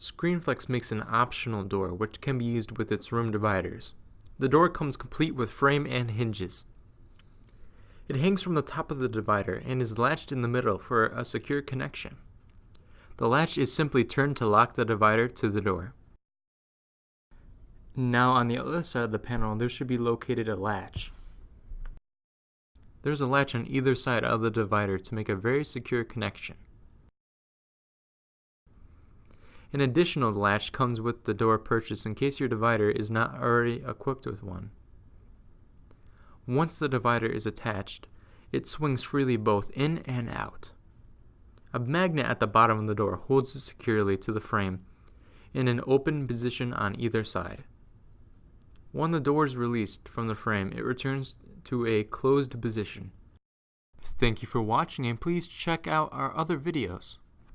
ScreenFlex makes an optional door which can be used with its room dividers. The door comes complete with frame and hinges. It hangs from the top of the divider and is latched in the middle for a secure connection. The latch is simply turned to lock the divider to the door. Now on the other side of the panel there should be located a latch. There's a latch on either side of the divider to make a very secure connection. An additional latch comes with the door purchase in case your divider is not already equipped with one. Once the divider is attached, it swings freely both in and out. A magnet at the bottom of the door holds it securely to the frame in an open position on either side. When the door is released from the frame, it returns to a closed position. Thank you for watching and please check out our other videos.